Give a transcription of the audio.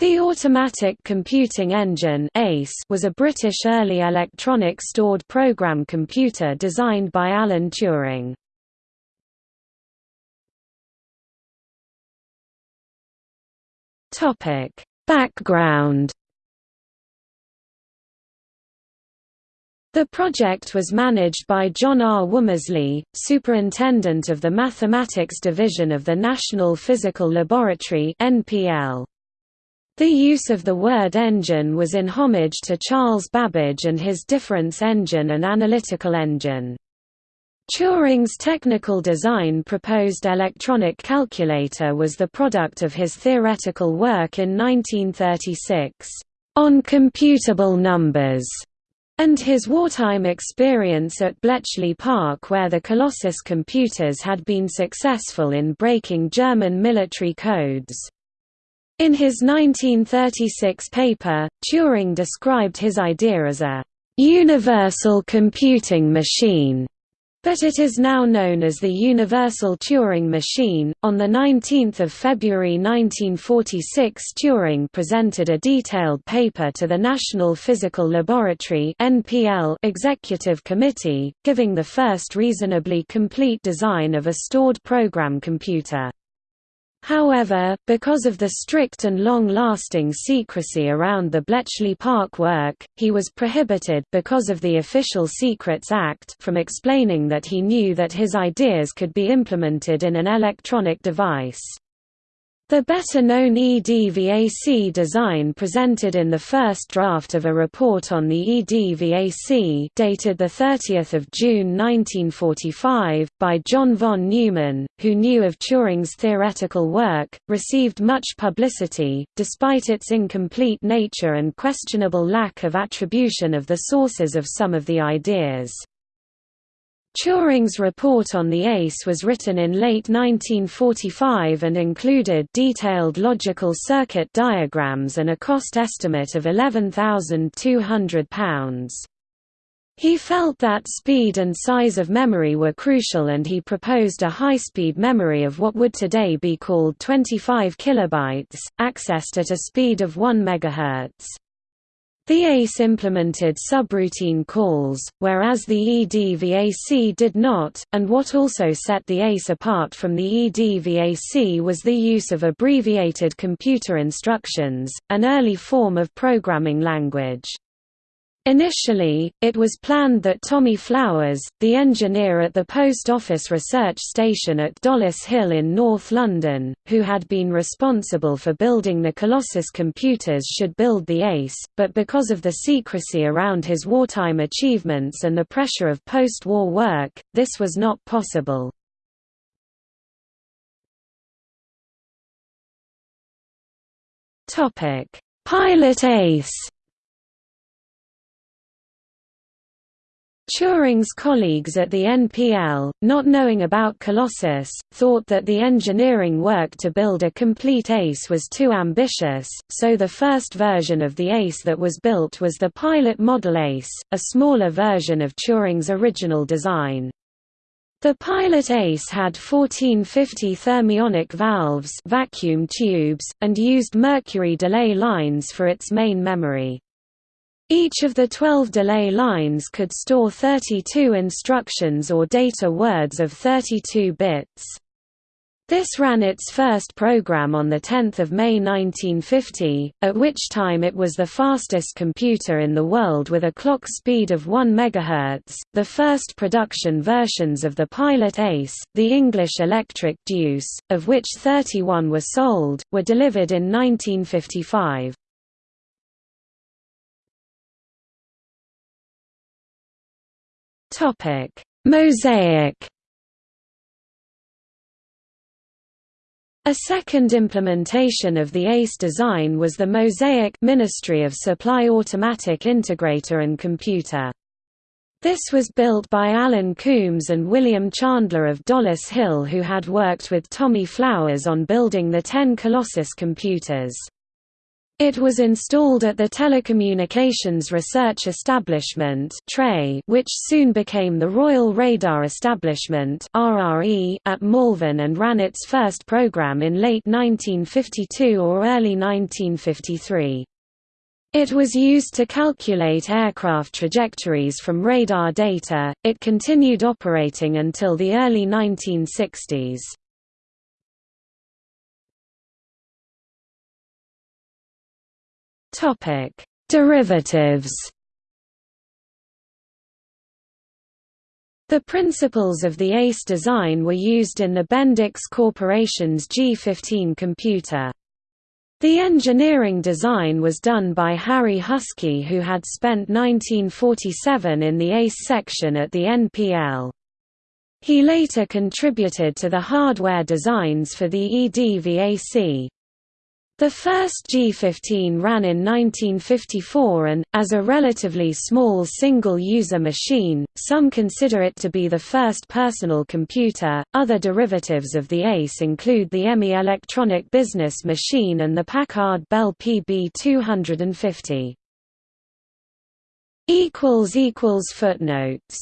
The Automatic Computing Engine was a British early electronic stored program computer designed by Alan Turing. Background The project was managed by John R. Womersley, superintendent of the Mathematics Division of the National Physical Laboratory NPL. The use of the word engine was in homage to Charles Babbage and his difference engine and analytical engine. Turing's technical design proposed electronic calculator was the product of his theoretical work in 1936, on computable numbers, and his wartime experience at Bletchley Park where the Colossus computers had been successful in breaking German military codes. In his 1936 paper, Turing described his idea as a «universal computing machine», but it is now known as the Universal Turing Machine. On the 19th of February 1946, Turing presented a detailed paper to the National Physical Laboratory (NPL) Executive Committee, giving the first reasonably complete design of a stored program computer. However, because of the strict and long-lasting secrecy around the Bletchley Park work, he was prohibited because of the Official Secrets Act from explaining that he knew that his ideas could be implemented in an electronic device. The better-known EDVAC design presented in the first draft of a report on the EDVAC dated 30 June 1945, by John von Neumann, who knew of Turing's theoretical work, received much publicity, despite its incomplete nature and questionable lack of attribution of the sources of some of the ideas. Turing's report on the ACE was written in late 1945 and included detailed logical circuit diagrams and a cost estimate of £11,200. He felt that speed and size of memory were crucial and he proposed a high-speed memory of what would today be called 25 kilobytes, accessed at a speed of 1 MHz. The ACE implemented subroutine calls, whereas the EDVAC did not, and what also set the ACE apart from the EDVAC was the use of abbreviated computer instructions, an early form of programming language. Initially, it was planned that Tommy Flowers, the engineer at the Post Office Research Station at Dollis Hill in North London, who had been responsible for building the Colossus computers should build the ACE, but because of the secrecy around his wartime achievements and the pressure of post-war work, this was not possible. Pilot ACE Turing's colleagues at the NPL, not knowing about Colossus, thought that the engineering work to build a complete ACE was too ambitious, so the first version of the ACE that was built was the Pilot Model ACE, a smaller version of Turing's original design. The Pilot ACE had 1450 thermionic valves vacuum tubes, and used mercury delay lines for its main memory. Each of the 12 delay lines could store 32 instructions or data words of 32 bits. This ran its first program on 10 May 1950, at which time it was the fastest computer in the world with a clock speed of 1 MHz. The first production versions of the Pilot Ace, the English Electric Deuce, of which 31 were sold, were delivered in 1955. Topic: Mosaic. A second implementation of the ACE design was the Mosaic Ministry of Supply Automatic Integrator and Computer. This was built by Alan Coombs and William Chandler of Dollis Hill who had worked with Tommy Flowers on building the 10 Colossus computers. It was installed at the Telecommunications Research Establishment which soon became the Royal Radar Establishment at Malvern and ran its first program in late 1952 or early 1953. It was used to calculate aircraft trajectories from radar data. It continued operating until the early 1960s. Topic: Derivatives. The principles of the ACE design were used in the Bendix Corporation's G15 computer. The engineering design was done by Harry Huskey who had spent 1947 in the ACE section at the NPL. He later contributed to the hardware designs for the EDVAC. The first G15 ran in 1954 and, as a relatively small single-user machine, some consider it to be the first personal computer. Other derivatives of the ACE include the EMI electronic business machine and the Packard Bell PB250. Footnotes